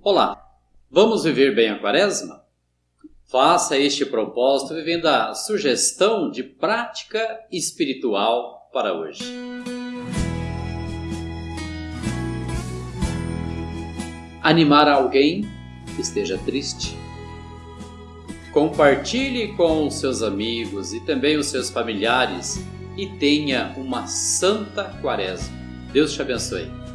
Olá, vamos viver bem a quaresma? Faça este propósito vivendo a sugestão de prática espiritual para hoje. Animar alguém que esteja triste. Compartilhe com os seus amigos e também os seus familiares e tenha uma santa quaresma. Deus te abençoe.